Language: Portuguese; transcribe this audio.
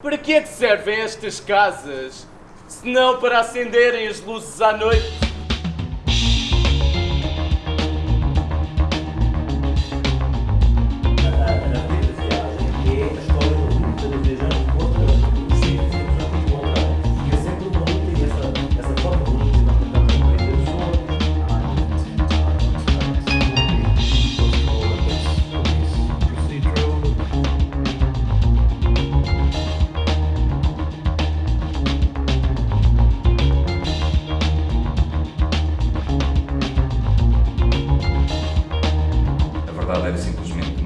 Para que é que servem estas casas? Se não para acenderem as luzes à noite? verdade simplesmente